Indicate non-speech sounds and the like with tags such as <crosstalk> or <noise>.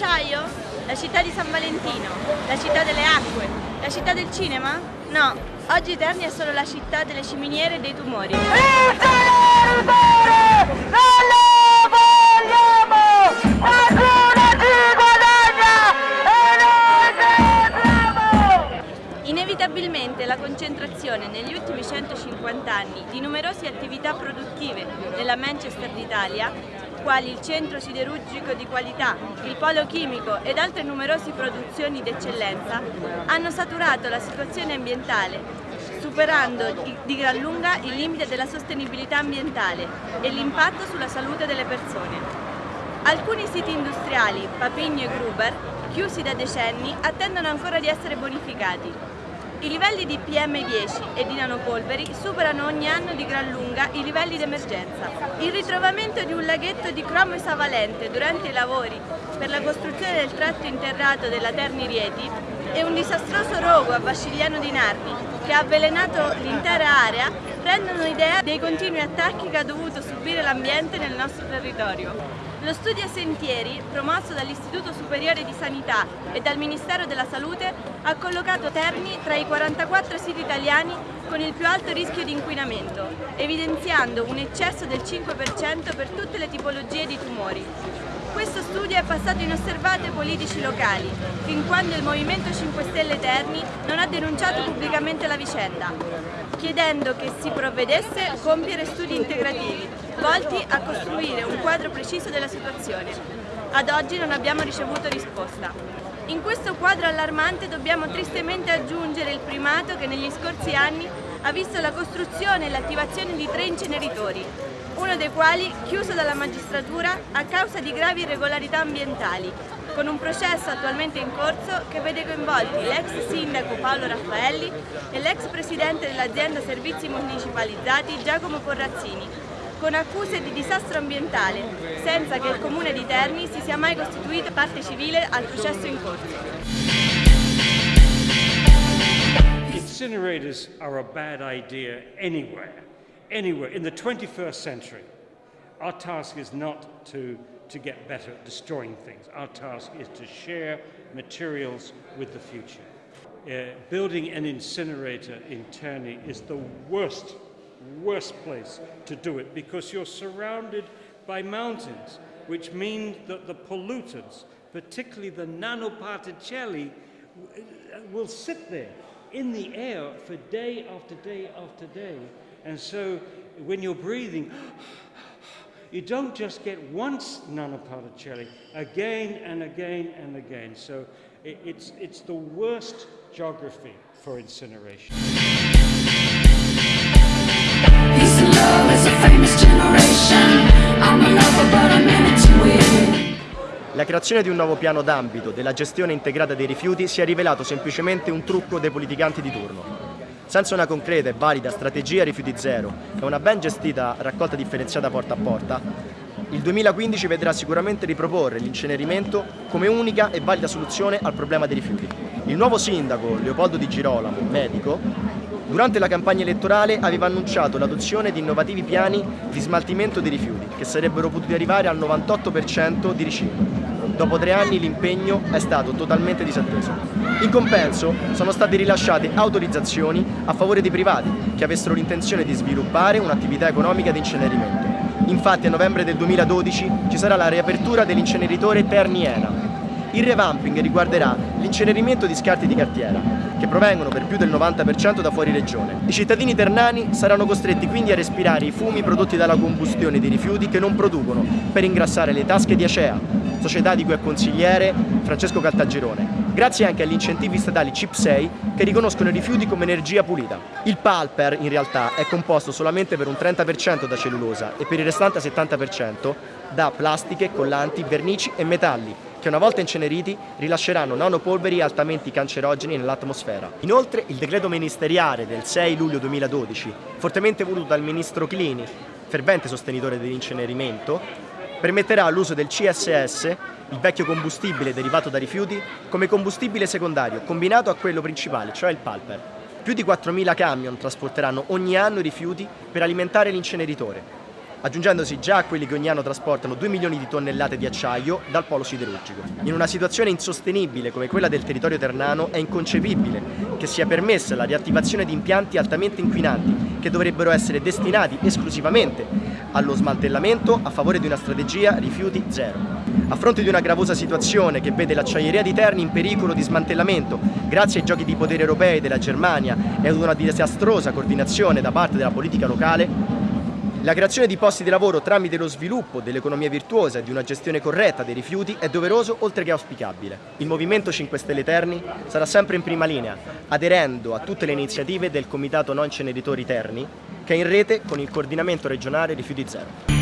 dell'acciaio? La città di San Valentino? La città delle acque? La città del cinema? No, oggi Terni è solo la città delle ciminiere e dei tumori. Inevitabilmente la concentrazione negli ultimi 150 anni di numerose attività produttive nella Manchester d'Italia, quali il centro siderurgico di qualità, il polo chimico ed altre numerose produzioni d'eccellenza, hanno saturato la situazione ambientale, superando di gran lunga il limite della sostenibilità ambientale e l'impatto sulla salute delle persone. Alcuni siti industriali, Papigno e Gruber, chiusi da decenni, attendono ancora di essere bonificati. I livelli di PM10 e di nanopolveri superano ogni anno di gran lunga i livelli di emergenza. Il ritrovamento di un laghetto di cromo esavalente durante i lavori per la costruzione del tratto interrato della Terni Rieti e un disastroso rogo a Vascigliano di Narni che ha avvelenato l'intera area rendono idea dei continui attacchi che ha dovuto subire l'ambiente nel nostro territorio. Lo studio Sentieri, promosso dall'Istituto Superiore di Sanità e dal Ministero della Salute, ha collocato Terni tra i 44 siti italiani con il più alto rischio di inquinamento, evidenziando un eccesso del 5% per tutte le tipologie di tumori. Questo studio è passato inosservato ai politici locali, fin quando il Movimento 5 Stelle Terni non ha denunciato pubblicamente la vicenda, chiedendo che si provvedesse a compiere studi integrativi, volti a costruire un quadro preciso della situazione. Ad oggi non abbiamo ricevuto risposta. In questo quadro allarmante dobbiamo tristemente aggiungere il primato che negli scorsi anni ha visto la costruzione e l'attivazione di tre inceneritori, uno dei quali chiuso dalla magistratura a causa di gravi irregolarità ambientali, con un processo attualmente in corso che vede coinvolti l'ex sindaco Paolo Raffaelli e l'ex presidente dell'azienda Servizi Municipalizzati Giacomo Porrazzini, con accuse di disastro ambientale, senza che il comune di Terni si sia mai costituito parte civile al processo in corso. Incinerators are a bad idea anywhere. Anywhere in the 21st century, our task is not to, to get better at destroying things. Our task is to share materials with the future. Uh, building an incinerator in Terney is the worst, worst place to do it because you're surrounded by mountains, which means that the pollutants, particularly the nanoparticelli, will sit there in the air for day after day after day and so when you're breathing, <gasps> you don't just get once nanoparticelli, again and again and again. So it's, it's the worst geography for incineration. It. La creazione di un nuovo piano d'ambito della gestione integrata dei rifiuti si è rivelato semplicemente un trucco dei politicanti di turno. Senza una concreta e valida strategia rifiuti zero. E una ben gestita raccolta differenziata porta a porta, il 2015 vedrà sicuramente riproporre l'incenerimento come unica e valida soluzione al problema dei rifiuti. Il nuovo sindaco, Leopoldo Di Girolamo, medico, durante la campagna elettorale aveva annunciato l'adozione di innovativi piani di smaltimento dei rifiuti che sarebbero potuti arrivare al 98% di riciclo. Dopo tre anni l'impegno è stato totalmente disatteso. In compenso sono state rilasciate autorizzazioni a favore dei privati che avessero l'intenzione di sviluppare un'attività economica di incenerimento. Infatti a novembre del 2012 ci sarà la riapertura dell'inceneritore Terniena. Il revamping riguarderà l'incenerimento di scarti di cartiera, che provengono per più del 90% da fuori regione. I cittadini ternani saranno costretti quindi a respirare i fumi prodotti dalla combustione dei rifiuti che non producono per ingrassare le tasche di Acea, società di cui è consigliere Francesco Caltagirone, grazie anche agli incentivi statali CIP6 che riconoscono i rifiuti come energia pulita. Il palper in realtà è composto solamente per un 30% da cellulosa e per il restante 70% da plastiche, collanti, vernici e metalli che una volta inceneriti rilasceranno nanopolveri altamente cancerogeni nell'atmosfera. Inoltre il decreto ministeriale del 6 luglio 2012, fortemente voluto dal ministro Clini, fervente sostenitore dell'incenerimento, permetterà l'uso del CSS, il vecchio combustibile derivato da rifiuti, come combustibile secondario combinato a quello principale, cioè il palper. Più di 4.000 camion trasporteranno ogni anno i rifiuti per alimentare l'inceneritore. Aggiungendosi già a quelli che ogni anno trasportano 2 milioni di tonnellate di acciaio dal polo siderurgico. In una situazione insostenibile come quella del territorio ternano è inconcepibile che sia permessa la riattivazione di impianti altamente inquinanti che dovrebbero essere destinati esclusivamente allo smantellamento a favore di una strategia rifiuti zero. A fronte di una gravosa situazione che vede l'acciaieria di Terni in pericolo di smantellamento grazie ai giochi di potere europei della Germania e ad una disastrosa coordinazione da parte della politica locale, la creazione di posti di lavoro tramite lo sviluppo dell'economia virtuosa e di una gestione corretta dei rifiuti è doveroso oltre che auspicabile. Il Movimento 5 Stelle Terni sarà sempre in prima linea, aderendo a tutte le iniziative del Comitato Non Ceneritori Terni, che è in rete con il coordinamento regionale Rifiuti Zero.